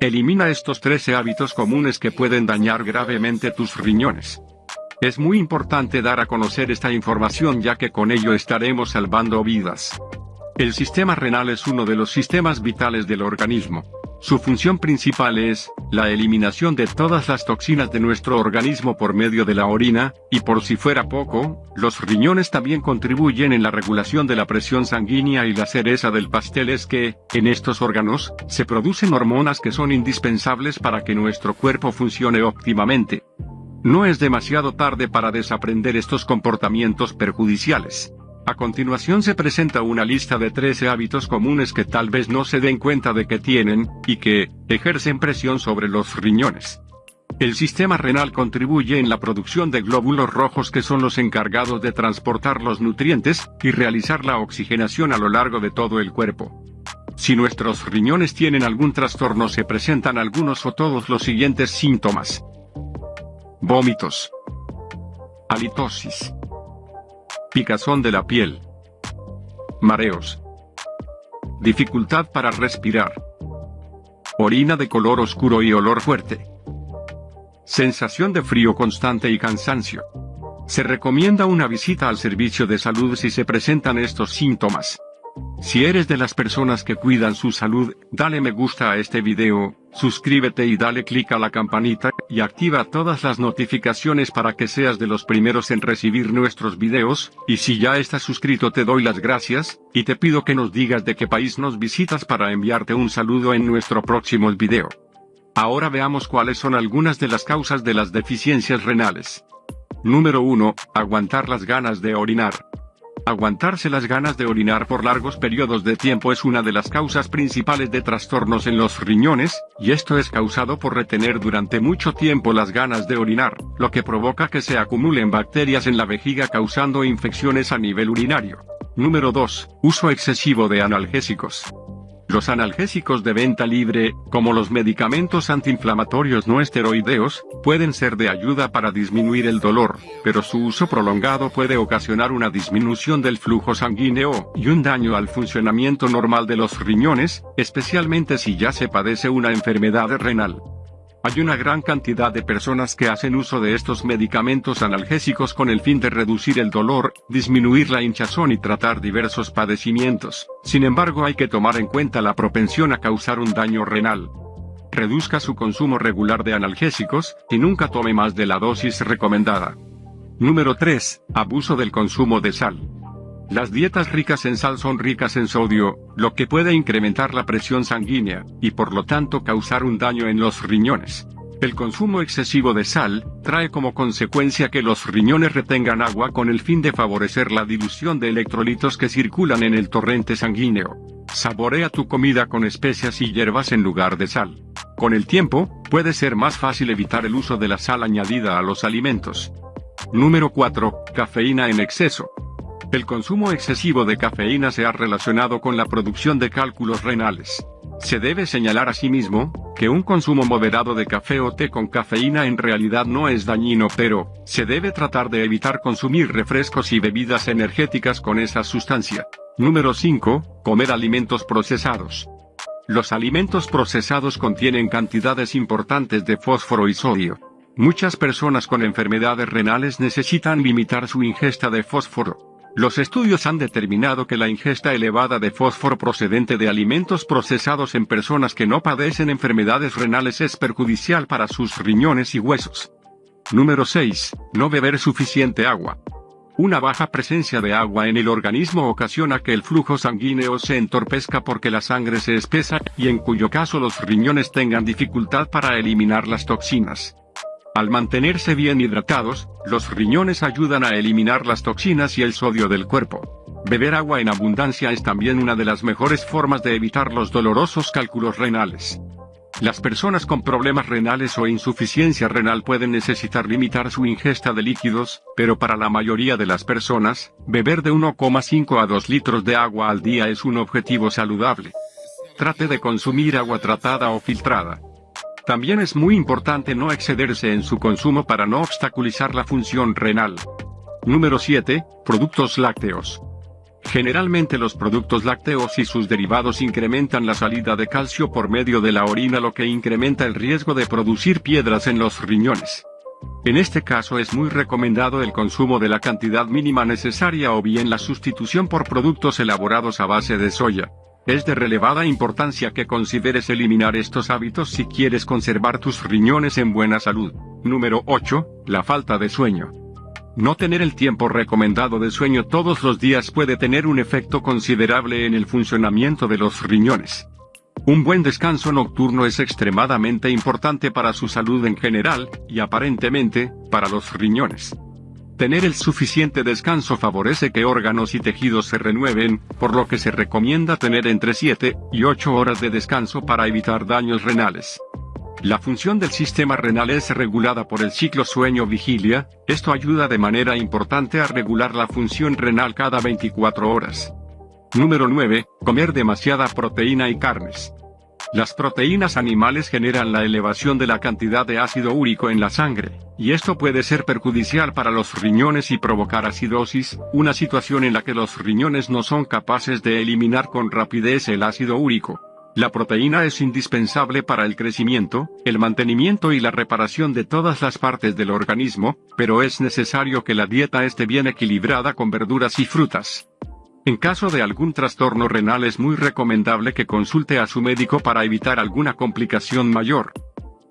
Elimina estos 13 hábitos comunes que pueden dañar gravemente tus riñones. Es muy importante dar a conocer esta información ya que con ello estaremos salvando vidas. El sistema renal es uno de los sistemas vitales del organismo. Su función principal es, la eliminación de todas las toxinas de nuestro organismo por medio de la orina, y por si fuera poco, los riñones también contribuyen en la regulación de la presión sanguínea y la cereza del pastel es que, en estos órganos, se producen hormonas que son indispensables para que nuestro cuerpo funcione óptimamente. No es demasiado tarde para desaprender estos comportamientos perjudiciales. A continuación se presenta una lista de 13 hábitos comunes que tal vez no se den cuenta de que tienen, y que, ejercen presión sobre los riñones. El sistema renal contribuye en la producción de glóbulos rojos que son los encargados de transportar los nutrientes, y realizar la oxigenación a lo largo de todo el cuerpo. Si nuestros riñones tienen algún trastorno se presentan algunos o todos los siguientes síntomas. Vómitos. Halitosis. Picazón de la piel. Mareos. Dificultad para respirar. Orina de color oscuro y olor fuerte. Sensación de frío constante y cansancio. Se recomienda una visita al servicio de salud si se presentan estos síntomas. Si eres de las personas que cuidan su salud, dale me gusta a este video, suscríbete y dale clic a la campanita, y activa todas las notificaciones para que seas de los primeros en recibir nuestros videos, y si ya estás suscrito te doy las gracias, y te pido que nos digas de qué país nos visitas para enviarte un saludo en nuestro próximo video. Ahora veamos cuáles son algunas de las causas de las deficiencias renales. Número 1. Aguantar las ganas de orinar. Aguantarse las ganas de orinar por largos periodos de tiempo es una de las causas principales de trastornos en los riñones, y esto es causado por retener durante mucho tiempo las ganas de orinar, lo que provoca que se acumulen bacterias en la vejiga causando infecciones a nivel urinario. Número 2. Uso excesivo de analgésicos. Los analgésicos de venta libre, como los medicamentos antiinflamatorios no esteroideos, pueden ser de ayuda para disminuir el dolor, pero su uso prolongado puede ocasionar una disminución del flujo sanguíneo y un daño al funcionamiento normal de los riñones, especialmente si ya se padece una enfermedad renal. Hay una gran cantidad de personas que hacen uso de estos medicamentos analgésicos con el fin de reducir el dolor, disminuir la hinchazón y tratar diversos padecimientos. Sin embargo hay que tomar en cuenta la propensión a causar un daño renal. Reduzca su consumo regular de analgésicos, y nunca tome más de la dosis recomendada. Número 3. Abuso del consumo de sal. Las dietas ricas en sal son ricas en sodio, lo que puede incrementar la presión sanguínea, y por lo tanto causar un daño en los riñones. El consumo excesivo de sal, trae como consecuencia que los riñones retengan agua con el fin de favorecer la dilución de electrolitos que circulan en el torrente sanguíneo. Saborea tu comida con especias y hierbas en lugar de sal. Con el tiempo, puede ser más fácil evitar el uso de la sal añadida a los alimentos. Número 4. Cafeína en exceso. El consumo excesivo de cafeína se ha relacionado con la producción de cálculos renales. Se debe señalar asimismo, que un consumo moderado de café o té con cafeína en realidad no es dañino pero, se debe tratar de evitar consumir refrescos y bebidas energéticas con esa sustancia. Número 5. Comer alimentos procesados. Los alimentos procesados contienen cantidades importantes de fósforo y sodio. Muchas personas con enfermedades renales necesitan limitar su ingesta de fósforo. Los estudios han determinado que la ingesta elevada de fósforo procedente de alimentos procesados en personas que no padecen enfermedades renales es perjudicial para sus riñones y huesos. Número 6. No beber suficiente agua. Una baja presencia de agua en el organismo ocasiona que el flujo sanguíneo se entorpezca porque la sangre se espesa, y en cuyo caso los riñones tengan dificultad para eliminar las toxinas. Al mantenerse bien hidratados, los riñones ayudan a eliminar las toxinas y el sodio del cuerpo. Beber agua en abundancia es también una de las mejores formas de evitar los dolorosos cálculos renales. Las personas con problemas renales o insuficiencia renal pueden necesitar limitar su ingesta de líquidos, pero para la mayoría de las personas, beber de 1,5 a 2 litros de agua al día es un objetivo saludable. Trate de consumir agua tratada o filtrada. También es muy importante no excederse en su consumo para no obstaculizar la función renal. Número 7. Productos lácteos. Generalmente los productos lácteos y sus derivados incrementan la salida de calcio por medio de la orina lo que incrementa el riesgo de producir piedras en los riñones. En este caso es muy recomendado el consumo de la cantidad mínima necesaria o bien la sustitución por productos elaborados a base de soya. Es de relevada importancia que consideres eliminar estos hábitos si quieres conservar tus riñones en buena salud. Número 8. La falta de sueño. No tener el tiempo recomendado de sueño todos los días puede tener un efecto considerable en el funcionamiento de los riñones. Un buen descanso nocturno es extremadamente importante para su salud en general, y aparentemente, para los riñones. Tener el suficiente descanso favorece que órganos y tejidos se renueven, por lo que se recomienda tener entre 7 y 8 horas de descanso para evitar daños renales. La función del sistema renal es regulada por el ciclo sueño-vigilia, esto ayuda de manera importante a regular la función renal cada 24 horas. Número 9. Comer demasiada proteína y carnes. Las proteínas animales generan la elevación de la cantidad de ácido úrico en la sangre, y esto puede ser perjudicial para los riñones y provocar acidosis, una situación en la que los riñones no son capaces de eliminar con rapidez el ácido úrico. La proteína es indispensable para el crecimiento, el mantenimiento y la reparación de todas las partes del organismo, pero es necesario que la dieta esté bien equilibrada con verduras y frutas. En caso de algún trastorno renal es muy recomendable que consulte a su médico para evitar alguna complicación mayor.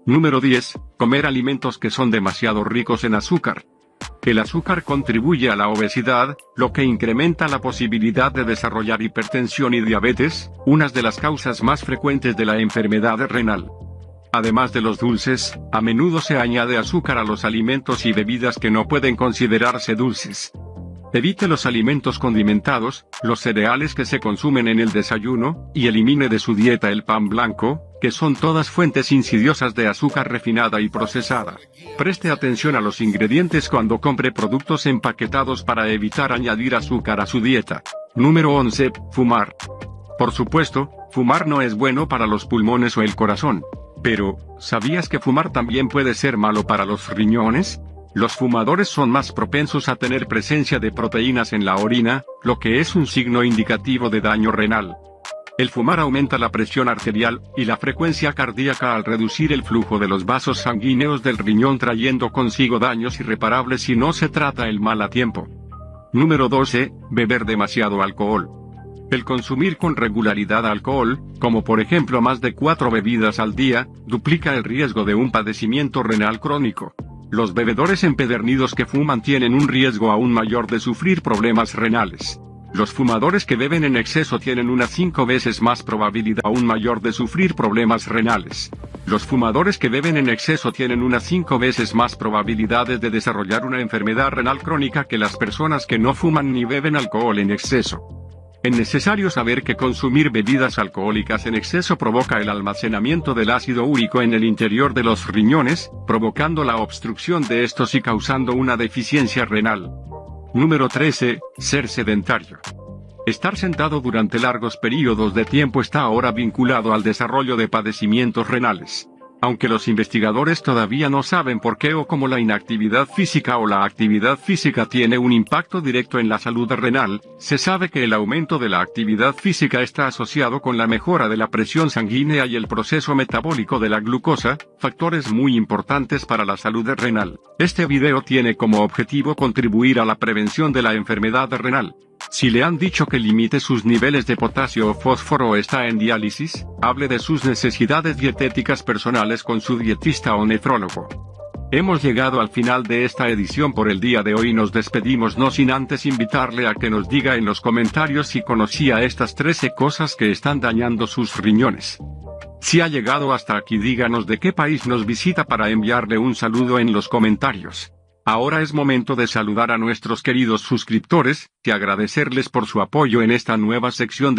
Número 10. Comer alimentos que son demasiado ricos en azúcar. El azúcar contribuye a la obesidad, lo que incrementa la posibilidad de desarrollar hipertensión y diabetes, unas de las causas más frecuentes de la enfermedad renal. Además de los dulces, a menudo se añade azúcar a los alimentos y bebidas que no pueden considerarse dulces. Evite los alimentos condimentados, los cereales que se consumen en el desayuno, y elimine de su dieta el pan blanco, que son todas fuentes insidiosas de azúcar refinada y procesada. Preste atención a los ingredientes cuando compre productos empaquetados para evitar añadir azúcar a su dieta. Número 11. Fumar. Por supuesto, fumar no es bueno para los pulmones o el corazón. Pero, ¿sabías que fumar también puede ser malo para los riñones? Los fumadores son más propensos a tener presencia de proteínas en la orina, lo que es un signo indicativo de daño renal. El fumar aumenta la presión arterial y la frecuencia cardíaca al reducir el flujo de los vasos sanguíneos del riñón trayendo consigo daños irreparables si no se trata el mal a tiempo. Número 12. Beber demasiado alcohol. El consumir con regularidad alcohol, como por ejemplo más de cuatro bebidas al día, duplica el riesgo de un padecimiento renal crónico. Los bebedores empedernidos que fuman tienen un riesgo aún mayor de sufrir problemas renales. Los fumadores que beben en exceso tienen una cinco veces más probabilidad aún mayor de sufrir problemas renales. Los fumadores que beben en exceso tienen una cinco veces más probabilidades de desarrollar una enfermedad renal crónica que las personas que no fuman ni beben alcohol en exceso. Es necesario saber que consumir bebidas alcohólicas en exceso provoca el almacenamiento del ácido úrico en el interior de los riñones, provocando la obstrucción de estos y causando una deficiencia renal. Número 13. Ser sedentario. Estar sentado durante largos periodos de tiempo está ahora vinculado al desarrollo de padecimientos renales. Aunque los investigadores todavía no saben por qué o cómo la inactividad física o la actividad física tiene un impacto directo en la salud renal, se sabe que el aumento de la actividad física está asociado con la mejora de la presión sanguínea y el proceso metabólico de la glucosa, factores muy importantes para la salud renal. Este video tiene como objetivo contribuir a la prevención de la enfermedad renal. Si le han dicho que limite sus niveles de potasio o fósforo o está en diálisis, hable de sus necesidades dietéticas personales con su dietista o nefrólogo. Hemos llegado al final de esta edición por el día de hoy y nos despedimos no sin antes invitarle a que nos diga en los comentarios si conocía estas 13 cosas que están dañando sus riñones. Si ha llegado hasta aquí díganos de qué país nos visita para enviarle un saludo en los comentarios. Ahora es momento de saludar a nuestros queridos suscriptores, y agradecerles por su apoyo en esta nueva sección